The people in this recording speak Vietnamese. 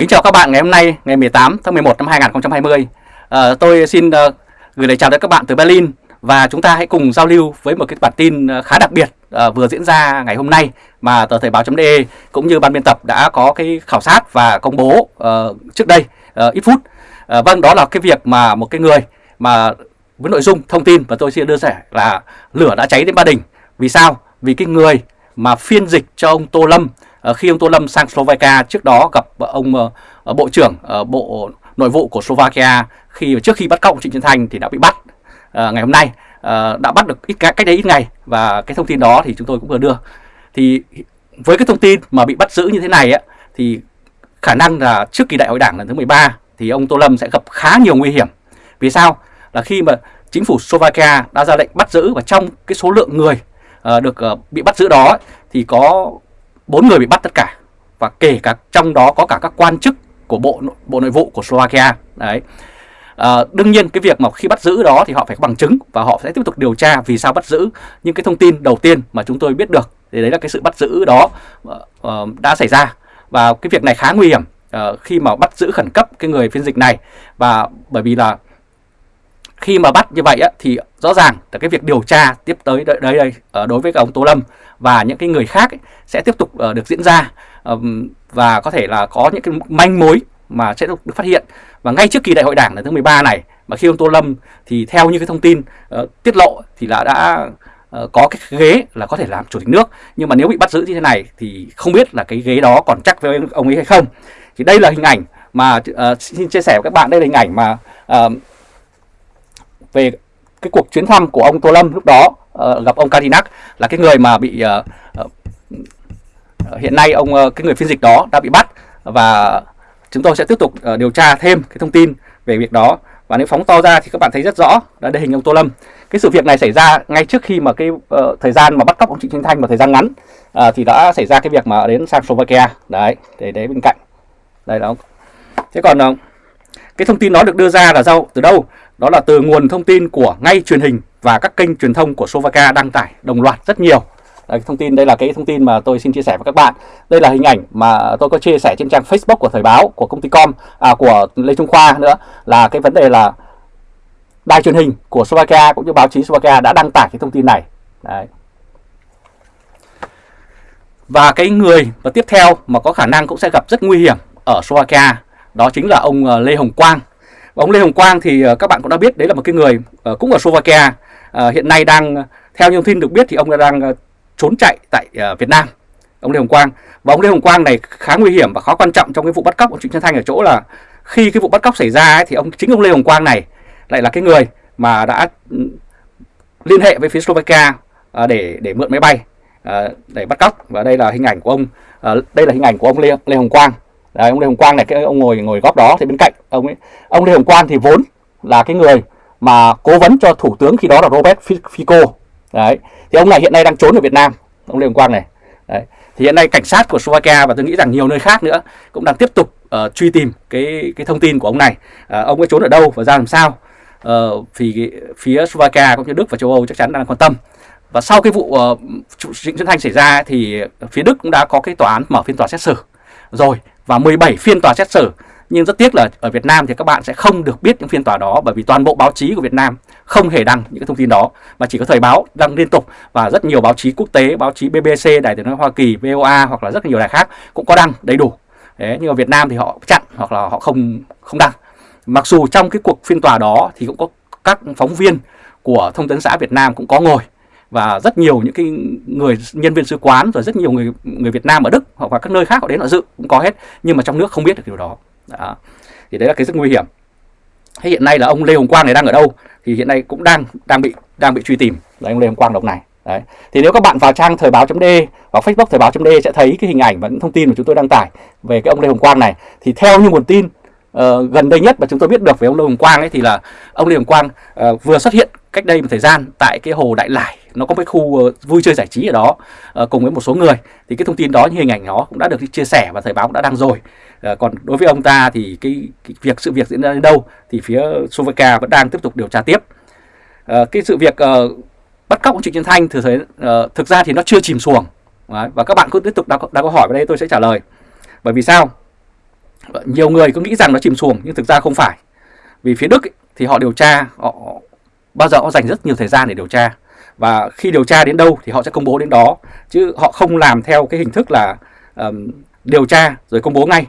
Kính chào các bạn ngày hôm nay ngày 18 tháng 11 năm 2020 à, ờ, Tôi xin uh, gửi lời chào đến các bạn từ Berlin Và chúng ta hãy cùng giao lưu với một cái bản tin ờ, khá đặc biệt uh, vừa diễn ra ngày hôm nay Mà tờ Thời báo.de cũng như ban biên tập đã có cái khảo sát và công bố uh, trước đây uh, ít phút. Uh, Vâng đó là cái việc mà một cái người mà với nội dung thông tin và tôi xin đưa sẻ là lửa đã cháy đến Ba Đình. Vì sao? Vì cái người mà phiên dịch cho ông Tô Lâm Ờ, khi ông Tô Lâm sang Slovakia trước đó gặp ờ, ông ờ, bộ trưởng bộ nội vụ của Slovakia khi trước khi bắt cóc Trịnh Xuân Thanh thì đã bị bắt ngày hôm nay. Đã bắt được ít cách đây ít ngày và cái thông tin đó thì chúng tôi cũng vừa đưa. Thì với cái thông tin mà bị bắt giữ như thế này ấy, thì khả năng là trước kỳ đại hội đảng lần thứ 13 thì ông Tô Lâm sẽ gặp khá nhiều nguy hiểm. Vì sao? Là khi mà chính phủ Slovakia đã ra lệnh bắt giữ và trong cái số lượng người uh, được uh, bị bắt giữ đó thì có bốn người bị bắt tất cả. Và kể cả trong đó có cả các quan chức của bộ bộ nội vụ của Slovakia. Đấy. À, đương nhiên cái việc mà khi bắt giữ đó thì họ phải có bằng chứng và họ sẽ tiếp tục điều tra vì sao bắt giữ. Nhưng cái thông tin đầu tiên mà chúng tôi biết được thì đấy là cái sự bắt giữ đó uh, đã xảy ra. Và cái việc này khá nguy hiểm uh, khi mà bắt giữ khẩn cấp cái người phiên dịch này. Và bởi vì là khi mà bắt như vậy á, thì rõ ràng là cái việc điều tra tiếp tới đây đây, đây ờ, đối với ông Tô Lâm và những cái người khác ấy, sẽ tiếp tục uh, được diễn ra um, và có thể là có những cái manh mối mà sẽ được, được phát hiện. Và ngay trước kỳ đại hội đảng lần thứ 13 này mà khi ông Tô Lâm thì theo như cái thông tin uh, tiết lộ thì là đã uh, có cái ghế là có thể làm chủ tịch nước. Nhưng mà nếu bị bắt giữ như thế này thì không biết là cái ghế đó còn chắc với ông ấy hay không. Thì đây là hình ảnh mà uh, xin chia sẻ với các bạn đây là hình ảnh mà uh, về cái cuộc chuyến thăm của ông Tô Lâm lúc đó uh, gặp ông Kadinak là cái người mà bị uh, uh, hiện nay ông uh, cái người phiên dịch đó đã bị bắt và chúng tôi sẽ tiếp tục uh, điều tra thêm cái thông tin về việc đó. Và nếu phóng to ra thì các bạn thấy rất rõ là đây hình ông Tô Lâm. Cái sự việc này xảy ra ngay trước khi mà cái uh, thời gian mà bắt cóc ông Trịnh Xuân Thanh một thời gian ngắn uh, thì đã xảy ra cái việc mà đến sang Slovakia. Đấy để đấy bên cạnh. Đây đó thế còn uh, cái thông tin đó được đưa ra là do từ đâu? Đó là từ nguồn thông tin của ngay truyền hình và các kênh truyền thông của Slovakia đăng tải đồng loạt rất nhiều. Đấy, thông tin đây là cái thông tin mà tôi xin chia sẻ với các bạn. Đây là hình ảnh mà tôi có chia sẻ trên trang Facebook của Thời báo của công ty Com à, của Lê Trung Khoa nữa là cái vấn đề là đài truyền hình của Slovakia cũng như báo chí Slovakia đã đăng tải cái thông tin này. Đấy. Và cái người và tiếp theo mà có khả năng cũng sẽ gặp rất nguy hiểm ở Slovakia đó chính là ông ờ, Lê Hồng Quang Ông Lê Hồng Quang thì ờ, các bạn cũng đã biết đấy là một cái người ờ, cũng ở Slovakia. Ờ, hiện nay đang theo thông tin được biết thì ông đang trốn chạy tại Việt Nam ông Lê Hồng Quang. Và ông Lê Hồng Quang này khá nguy hiểm và khó quan trọng trong cái vụ bắt cóc của Trịnh Xuân Thanh ở chỗ là khi cái vụ bắt cóc xảy ra ấy, thì ông chính ông Lê Hồng Quang này lại là cái người mà đã ừ, liên hệ với phía Slovakia để để mượn máy bay để bắt cóc. Và đây là hình ảnh của ông đây là hình ảnh của ông Lê, Lê Hồng Quang. Đấy, ông Lê Hồng Quang này cái ông ngồi ngồi góc đó thì bên cạnh ông ấy. Ông Lê Hồng Quang thì vốn là cái người mà cố vấn cho thủ tướng khi đó là Robert Fico. Đấy thì ông này hiện nay đang trốn ở Việt Nam ông Lê Hồng Quang này. Đấy thì hiện nay cảnh sát của Slovakia và tôi nghĩ rằng nhiều nơi khác nữa cũng đang tiếp tục uh, truy tìm cái cái thông tin của ông này. Uh, ông ấy trốn ở đâu và ra làm sao? Uh, thì phía Slovakia cũng như Đức và châu Âu chắc chắn đang quan tâm. Và sau cái vụ uh, Trịnh Xuân Thanh xảy ra thì phía Đức cũng đã có cái tòa án mở phiên tòa xét xử. Rồi và 17 phiên tòa xét xử. Nhưng rất tiếc là ở Việt Nam thì các bạn sẽ không được biết những phiên tòa đó bởi vì toàn bộ báo chí của Việt Nam không hề đăng những cái thông tin đó mà chỉ có thời báo đăng liên tục và rất nhiều báo chí quốc tế, báo chí BBC, Đài tiếng nói Hoa Kỳ, VOA hoặc là rất nhiều đài khác cũng có đăng đầy đủ. Đấy, nhưng ở Việt Nam thì họ chặn hoặc là họ không không đăng. Mặc dù trong cái cuộc phiên tòa đó thì cũng có các phóng viên của thông tấn xã Việt Nam cũng có ngồi và rất nhiều những cái người nhân viên sứ quán rồi rất nhiều người người Việt Nam ở Đức hoặc là các nơi khác họ đến họ dự cũng có hết nhưng mà trong nước không biết được điều đó. đó. thì đấy là cái rất nguy hiểm. Thế hiện nay là ông Lê Hồng Quang này đang ở đâu? Thì hiện nay cũng đang đang bị đang bị truy tìm. Là ông Lê Hồng Quang đồng này. Đấy. Thì nếu các bạn vào trang thời báo.d hoặc Facebook thời báo.d sẽ thấy cái hình ảnh và những thông tin mà chúng tôi đăng tải về cái ông Lê Hồng Quang này. Thì theo như nguồn tin uh, gần đây nhất mà chúng tôi biết được về ông Lê Hồng Quang ấy thì là ông Lê Hồng Quang uh, vừa xuất hiện cách đây một thời gian tại cái hồ Đại Lải nó có cái khu ờ, vui chơi giải trí ở đó ờ, cùng với một số người. Thì cái thông tin đó như hình ảnh nó cũng đã được chia sẻ và thời báo cũng đã đăng rồi. Ờ, còn đối với ông ta thì cái, cái việc sự việc diễn ra đến đâu thì phía Slovakia vẫn đang tiếp tục điều tra tiếp. Cái sự việc bắt cóc ông Trịnh Xuân Thanh thực thấy thực ra thì nó chưa chìm xuồng. Và các bạn cứ tiếp tục đặt, đặt câu hỏi vào đây tôi sẽ trả lời. Bởi vì sao? Nhiều người cứ nghĩ rằng nó chìm xuồng nhưng thực ra không phải. Vì phía Đức ấy, thì họ điều tra, họ bao giờ họ dành rất nhiều thời gian để điều tra. Và khi điều tra đến đâu thì họ sẽ công bố đến đó. Chứ họ không làm theo cái hình thức là um, điều tra rồi công bố ngay